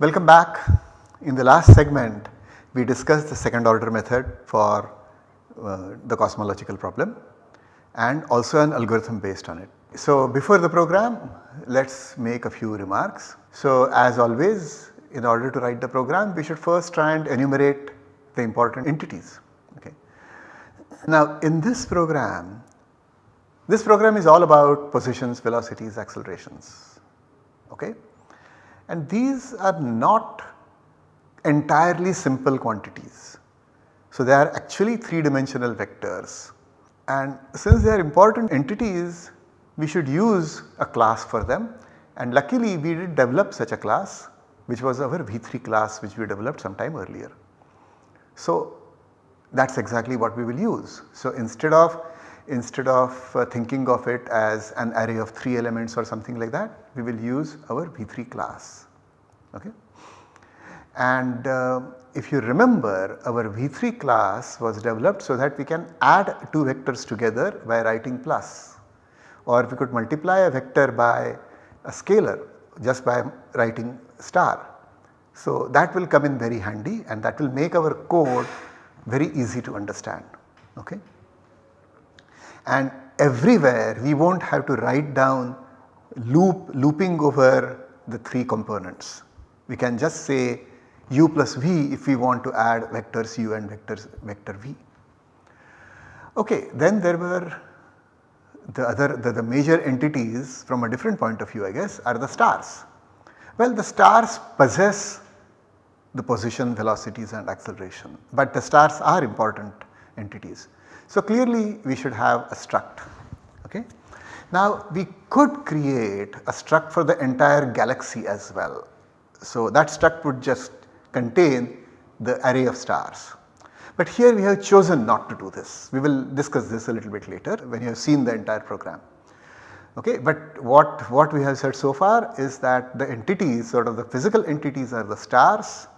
Welcome back. In the last segment we discussed the second order method for uh, the cosmological problem and also an algorithm based on it. So before the program let us make a few remarks. So as always in order to write the program we should first try and enumerate the important entities. Okay. Now in this program, this program is all about positions, velocities, accelerations. Okay. And these are not entirely simple quantities. So they are actually 3 dimensional vectors and since they are important entities we should use a class for them and luckily we did develop such a class which was our V3 class which we developed sometime earlier. So that is exactly what we will use. So instead of instead of uh, thinking of it as an array of 3 elements or something like that we will use our V3 class. Okay. And uh, if you remember our V3 class was developed so that we can add two vectors together by writing plus or we could multiply a vector by a scalar just by writing star. So that will come in very handy and that will make our code very easy to understand. Okay. And everywhere we will not have to write down loop looping over the 3 components. We can just say u plus v if we want to add vectors u and vectors vector v. Okay, then there were the other the, the major entities from a different point of view I guess are the stars. Well the stars possess the position, velocities and acceleration but the stars are important entities. So clearly we should have a struct. Okay. Now we could create a struct for the entire galaxy as well. So that struct would just contain the array of stars. But here we have chosen not to do this. We will discuss this a little bit later when you have seen the entire program. Okay, but what, what we have said so far is that the entities sort of the physical entities are the stars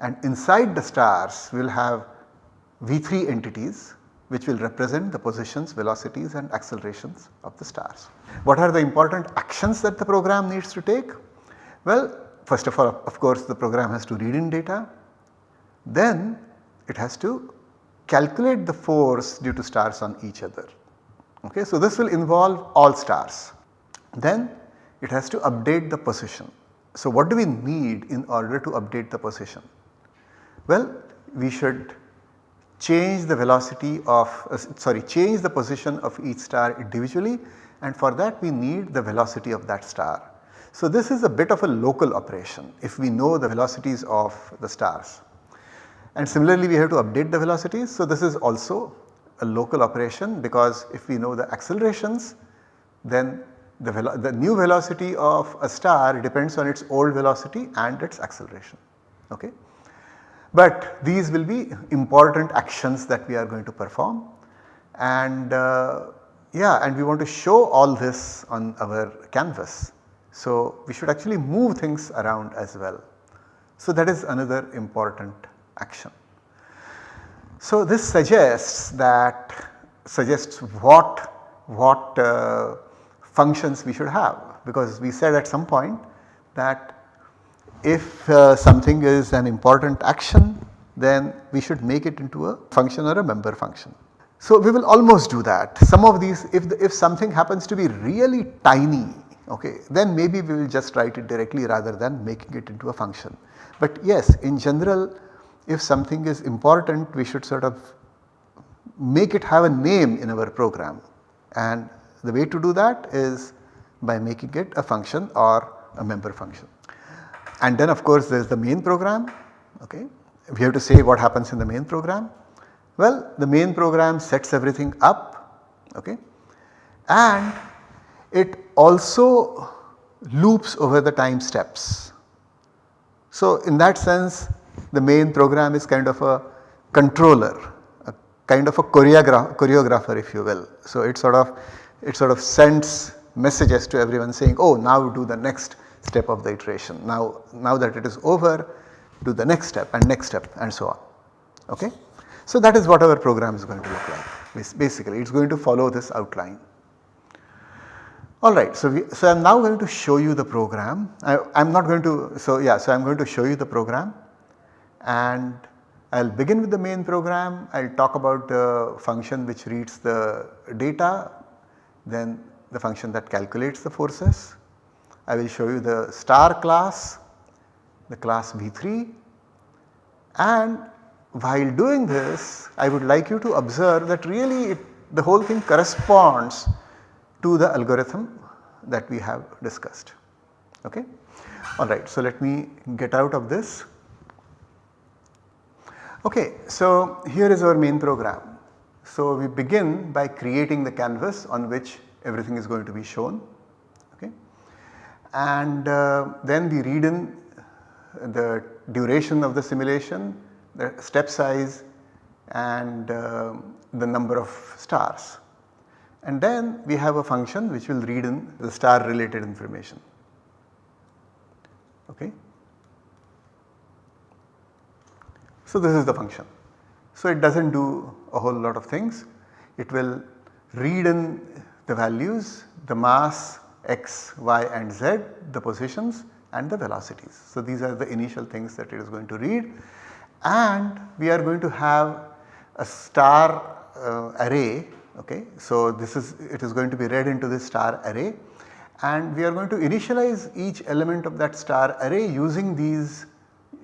and inside the stars we will have V3 entities which will represent the positions, velocities and accelerations of the stars. What are the important actions that the program needs to take? Well, first of all of course the program has to read in data, then it has to calculate the force due to stars on each other. Okay, so this will involve all stars. Then it has to update the position. So what do we need in order to update the position? Well, we should change the velocity of uh, sorry change the position of each star individually and for that we need the velocity of that star. So this is a bit of a local operation if we know the velocities of the stars. And similarly we have to update the velocities. So this is also a local operation because if we know the accelerations then the, the new velocity of a star depends on its old velocity and its acceleration. Okay. But these will be important actions that we are going to perform and uh, yeah and we want to show all this on our canvas. So, we should actually move things around as well. So, that is another important action. So, this suggests that suggests what what uh, functions we should have because we said at some point that if uh, something is an important action then we should make it into a function or a member function. So, we will almost do that. Some of these if, the, if something happens to be really tiny okay, then maybe we will just write it directly rather than making it into a function. But yes in general if something is important we should sort of make it have a name in our program and the way to do that is by making it a function or a member function. And then of course there is the main program okay. We have to say what happens in the main program. Well the main program sets everything up okay and it also loops over the time steps. So in that sense the main program is kind of a controller, a kind of a choreograph choreographer if you will. So it sort of it sort of sends messages to everyone saying oh now do the next step of the iteration. Now, now that it is over do the next step and next step and so on. Okay? So that is what our program is going to look like basically it is going to follow this outline. Alright, so, so I am now going to show you the program. I am not going to, so yeah, so I am going to show you the program and I will begin with the main program. I will talk about the function which reads the data, then the function that calculates the forces. I will show you the star class, the class V3 and while doing this I would like you to observe that really it, the whole thing corresponds to the algorithm that we have discussed. Okay? Alright, so let me get out of this. Okay, so here is our main program. So we begin by creating the canvas on which everything is going to be shown. And uh, then we read in the duration of the simulation, the step size and uh, the number of stars. And then we have a function which will read in the star related information. Okay. So this is the function. So it does not do a whole lot of things. It will read in the values, the mass x, y and z, the positions and the velocities. So these are the initial things that it is going to read and we are going to have a star uh, array okay. So this is it is going to be read into this star array and we are going to initialize each element of that star array using these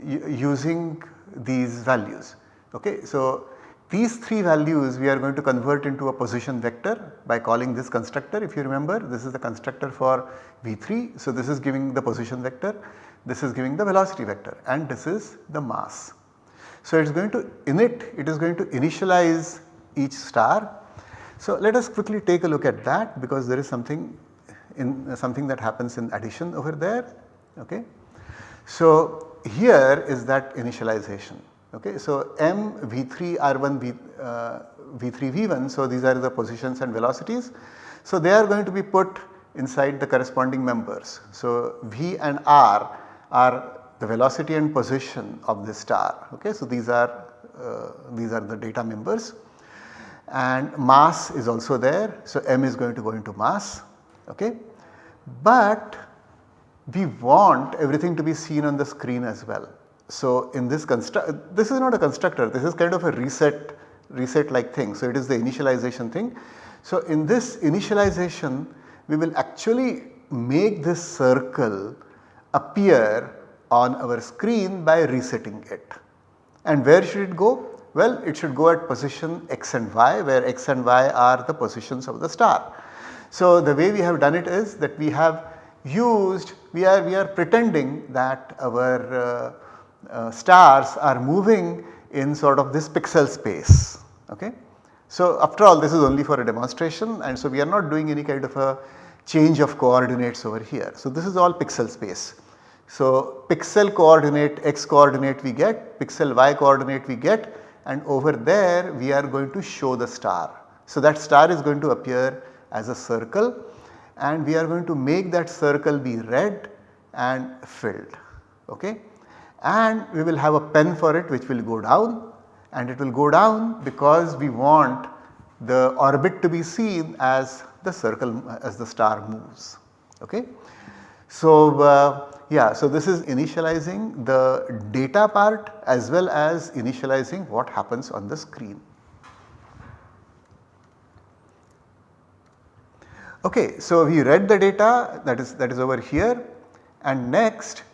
using these values okay. So these 3 values we are going to convert into a position vector by calling this constructor if you remember this is the constructor for V3. So this is giving the position vector, this is giving the velocity vector and this is the mass. So it is going to init, it is going to initialize each star. So let us quickly take a look at that because there is something in uh, something that happens in addition over there. Okay. So here is that initialization. Okay. So M V3 R1 V, uh, V3 V1 so these are the positions and velocities. So they are going to be put inside the corresponding members. So V and R are the velocity and position of the star. Okay. So, these are uh, these are the data members and mass is also there. So, m is going to go into mass. Okay. But we want everything to be seen on the screen as well. So, in this construct this is not a constructor this is kind of a reset reset like thing. So, it is the initialization thing. So, in this initialization we will actually make this circle appear on our screen by resetting it. And where should it go? Well, it should go at position x and y where x and y are the positions of the star. So, the way we have done it is that we have used we are we are pretending that our uh, uh, stars are moving in sort of this pixel space. Okay. So, after all this is only for a demonstration and so we are not doing any kind of a change of coordinates over here. So, this is all pixel space. So, pixel coordinate x coordinate we get, pixel y coordinate we get and over there we are going to show the star. So, that star is going to appear as a circle and we are going to make that circle be red and filled okay. And we will have a pen for it which will go down and it will go down because we want the orbit to be seen as the circle as the star moves okay. So, uh, yeah, so this is initializing the data part as well as initializing what happens on the screen. Okay, so we read the data that is that is over here and next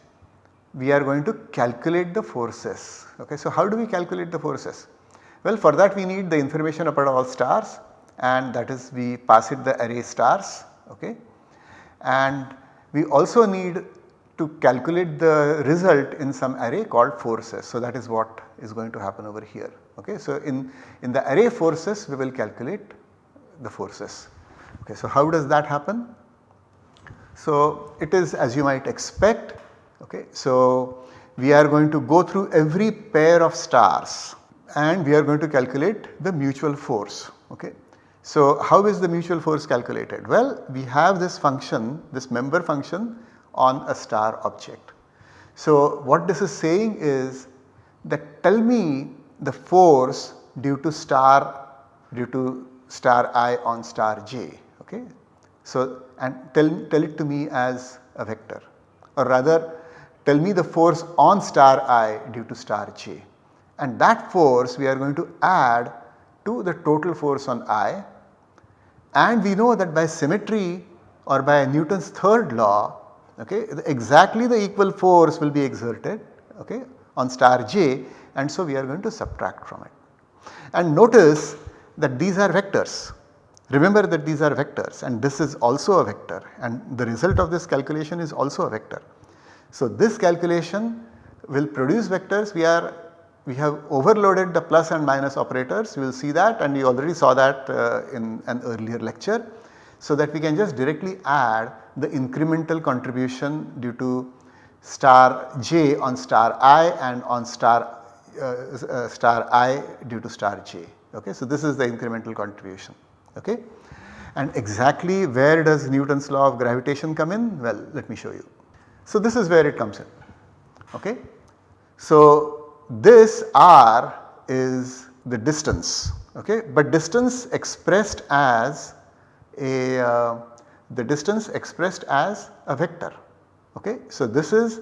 we are going to calculate the forces. Okay, so how do we calculate the forces? Well, for that we need the information about all stars and that is we pass it the array stars okay and we also need to calculate the result in some array called forces. So, that is what is going to happen over here. Okay. So, in, in the array forces we will calculate the forces. Okay. So, how does that happen? So, it is as you might expect. Okay. So, we are going to go through every pair of stars and we are going to calculate the mutual force. Okay. So, how is the mutual force calculated? Well, we have this function, this member function on a star object. So, what this is saying is that tell me the force due to star due to star i on star j. Okay. So and tell, tell it to me as a vector or rather tell me the force on star i due to star j and that force we are going to add to the total force on i and we know that by symmetry or by Newton's third law okay, exactly the equal force will be exerted okay, on star j and so we are going to subtract from it. And notice that these are vectors. Remember that these are vectors and this is also a vector and the result of this calculation is also a vector. So this calculation will produce vectors we are we have overloaded the plus and minus operators you will see that and you already saw that uh, in an earlier lecture. So that we can just directly add the incremental contribution due to star j on star i and on star uh, uh, star i due to star j. Okay. So, this is the incremental contribution. Okay. And exactly where does Newton's law of gravitation come in? Well, let me show you. So, this is where it comes in. Okay. So, this r is the distance, okay, but distance expressed as a uh, the distance expressed as a vector. Okay. So, this is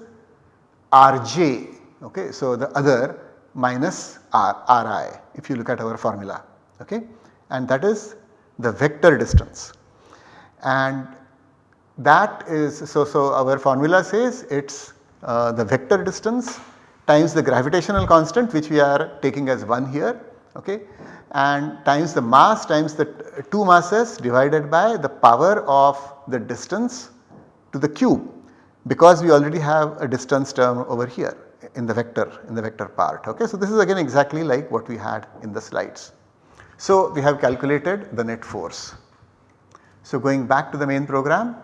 rj, okay. So, the other minus r, ri if you look at our formula okay and that is the vector distance and that is so so our formula says it is uh, the vector distance times the gravitational constant which we are taking as 1 here okay and times the mass times the 2 masses divided by the power of the distance to the cube because we already have a distance term over here in the vector in the vector part okay. So this is again exactly like what we had in the slides. So we have calculated the net force. So going back to the main program.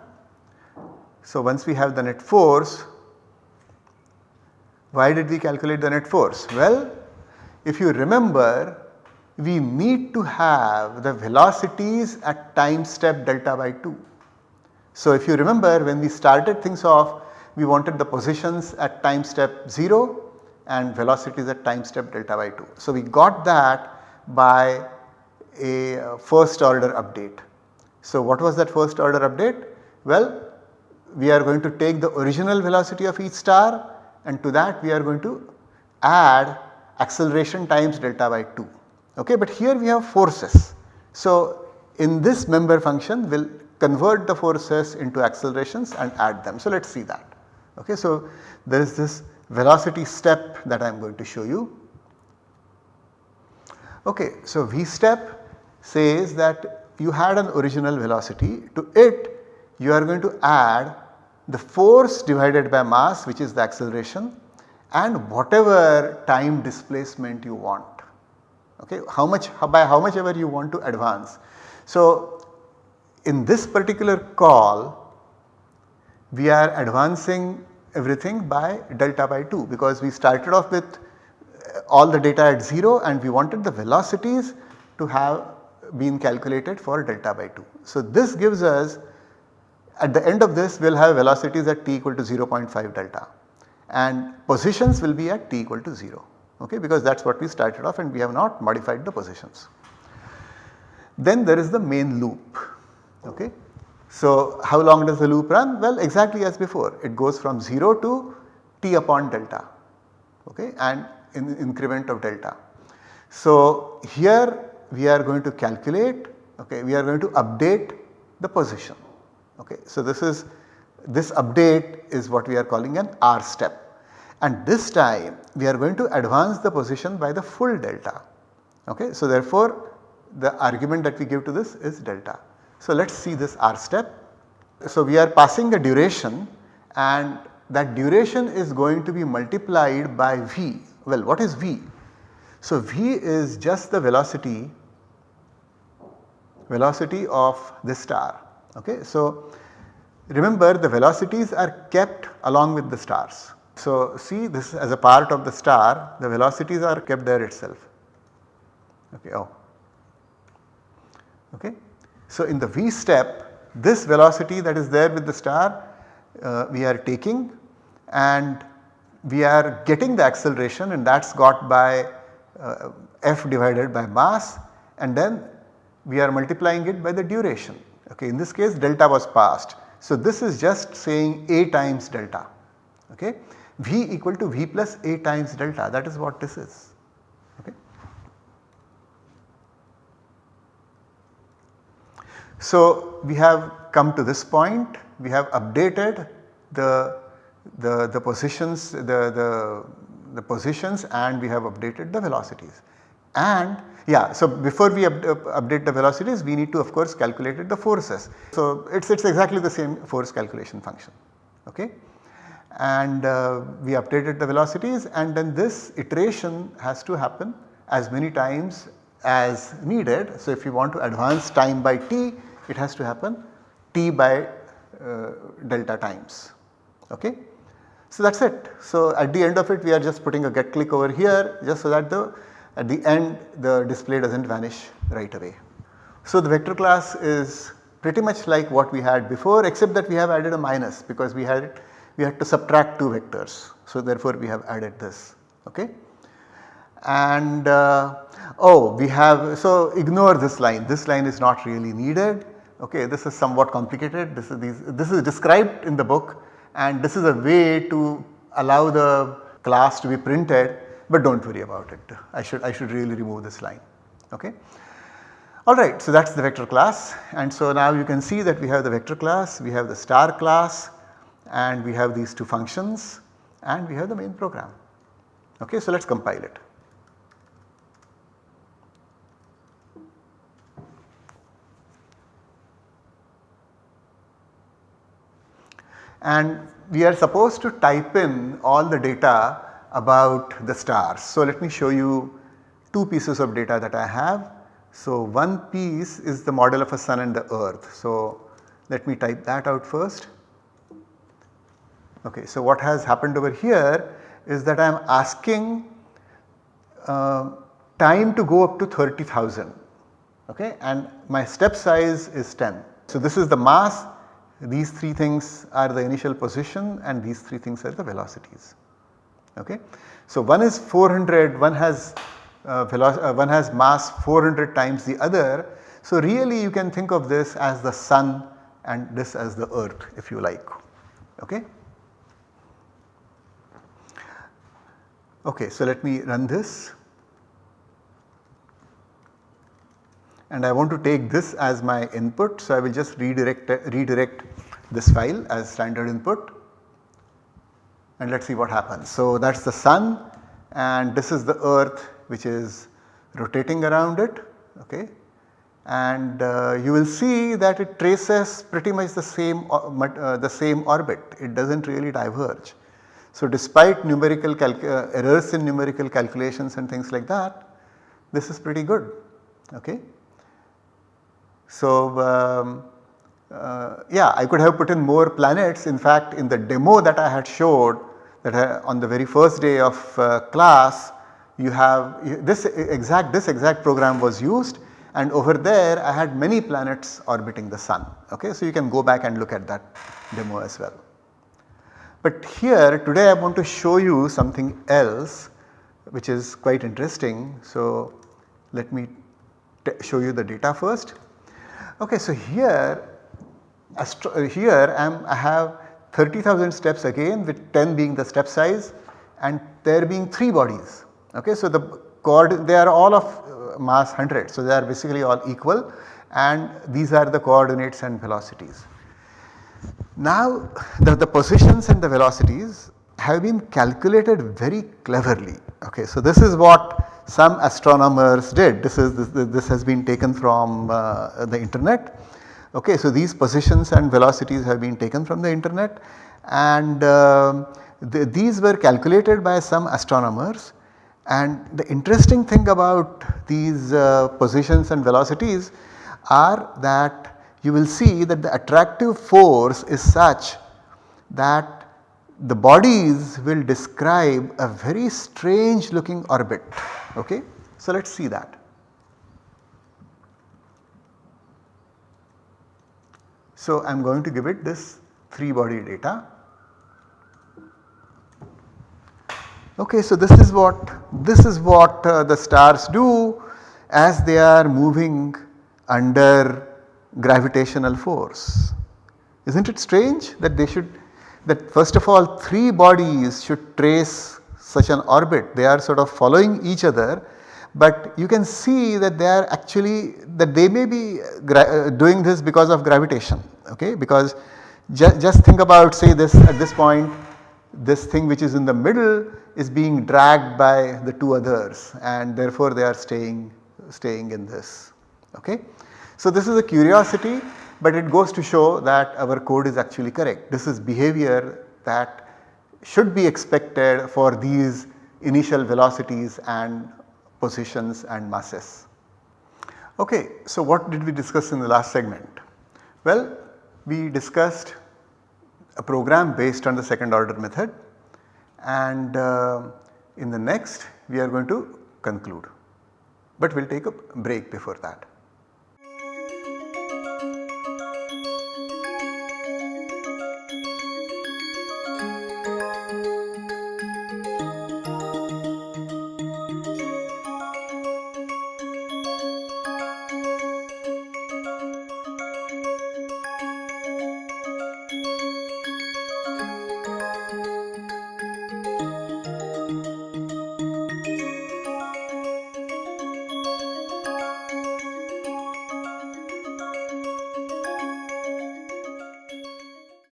So once we have the net force why did we calculate the net force? Well if you remember we need to have the velocities at time step delta by 2. So if you remember when we started things off we wanted the positions at time step 0 and velocities at time step delta by 2. So we got that by a uh, first order update. So what was that first order update? Well we are going to take the original velocity of each star and to that we are going to add acceleration times delta by 2 okay but here we have forces. So in this member function we will convert the forces into accelerations and add them. So let us see that. Okay, so there is this velocity step that I am going to show you. Okay, so v step says that you had an original velocity to it you are going to add the force divided by mass which is the acceleration and whatever time displacement you want okay how much by how much ever you want to advance. So in this particular call we are advancing everything by delta by 2 because we started off with uh, all the data at 0 and we wanted the velocities to have been calculated for delta by 2. So this gives us at the end of this we will have velocities at t equal to 0.5 delta and positions will be at t equal to 0 okay because that is what we started off and we have not modified the positions. Then there is the main loop okay. So how long does the loop run? Well exactly as before it goes from 0 to t upon delta okay and in increment of delta. So here we are going to calculate okay we are going to update the position okay. So this is this update is what we are calling an R step and this time we are going to advance the position by the full delta. Okay. So therefore the argument that we give to this is delta. So let us see this R step. So we are passing the duration and that duration is going to be multiplied by v. Well what is v? So v is just the velocity velocity of this star. Okay. So remember the velocities are kept along with the stars. So see this as a part of the star the velocities are kept there itself. Okay, oh. Okay. So in the v step this velocity that is there with the star uh, we are taking and we are getting the acceleration and that is got by uh, f divided by mass and then we are multiplying it by the duration okay in this case delta was passed. So this is just saying A times delta. Okay V equal to V plus A times delta. That is what this is. Okay. So we have come to this point. We have updated the, the, the positions the, the, the positions and we have updated the velocities. And yeah so before we up, up, update the velocities we need to of course calculate the forces. So it is exactly the same force calculation function okay and uh, we updated the velocities and then this iteration has to happen as many times as needed. So if you want to advance time by t it has to happen t by uh, delta times okay. So that is it. So at the end of it we are just putting a get click over here just so that the at the end the display does not vanish right away. So the vector class is pretty much like what we had before except that we have added a minus because we had we had to subtract 2 vectors. So therefore we have added this okay. And uh, oh we have so ignore this line this line is not really needed okay this is somewhat complicated this is these this is described in the book and this is a way to allow the class to be printed but do not worry about it I should I should really remove this line okay. Alright so that is the vector class and so now you can see that we have the vector class, we have the star class and we have these two functions and we have the main program. Okay, so let us compile it. And we are supposed to type in all the data about the stars. So let me show you two pieces of data that I have. So one piece is the model of a sun and the earth. So let me type that out first. Okay, so what has happened over here is that I am asking uh, time to go up to 30,000 okay and my step size is 10. So this is the mass these three things are the initial position and these three things are the velocities okay. So one is 400 one has uh, uh, one has mass 400 times the other. So really you can think of this as the sun and this as the earth if you like okay. Okay, so let me run this and I want to take this as my input. So, I will just redirect, redirect this file as standard input and let us see what happens. So, that is the sun and this is the earth which is rotating around it okay and uh, you will see that it traces pretty much the same uh, uh, the same orbit it does not really diverge. So, despite numerical uh, errors in numerical calculations and things like that, this is pretty good. Okay. So, um, uh, yeah I could have put in more planets in fact in the demo that I had showed that on the very first day of uh, class you have this exact this exact program was used and over there I had many planets orbiting the sun okay. So, you can go back and look at that demo as well. But here today I want to show you something else which is quite interesting. So, let me show you the data first. Okay, so here here I, am, I have 30,000 steps again with 10 being the step size and there being 3 bodies. Okay, so the coord they are all of uh, mass 100. So, they are basically all equal and these are the coordinates and velocities. Now the, the positions and the velocities have been calculated very cleverly. Okay, so this is what some astronomers did. This is this, this has been taken from uh, the internet. Okay, so these positions and velocities have been taken from the internet and uh, the, these were calculated by some astronomers and the interesting thing about these uh, positions and velocities are that you will see that the attractive force is such that the bodies will describe a very strange looking orbit. Okay? So, let us see that. So, I am going to give it this 3 body data. Okay, so this is what this is what uh, the stars do as they are moving under gravitational force. Isn't it strange that they should that first of all 3 bodies should trace such an orbit they are sort of following each other but you can see that they are actually that they may be uh, doing this because of gravitation okay because ju just think about say this at this point this thing which is in the middle is being dragged by the two others and therefore they are staying staying in this okay. So this is a curiosity but it goes to show that our code is actually correct. This is behavior that should be expected for these initial velocities and positions and masses. Okay, so what did we discuss in the last segment? Well, we discussed a program based on the second order method and uh, in the next we are going to conclude, but we will take a break before that.